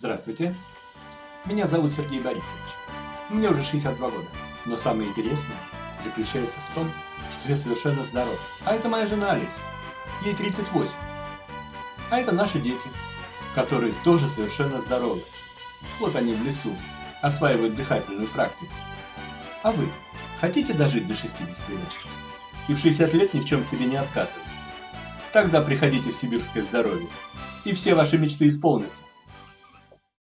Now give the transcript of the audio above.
Здравствуйте. Меня зовут Сергей Борисович. Мне уже 62 года. Но самое интересное заключается в том, что я совершенно здоров. А это моя жена Алис, Ей 38. А это наши дети, которые тоже совершенно здоровы. Вот они в лесу, осваивают дыхательную практику. А вы хотите дожить до 60 лет? И в 60 лет ни в чем себе не отказывать? Тогда приходите в сибирское здоровье, и все ваши мечты исполнятся.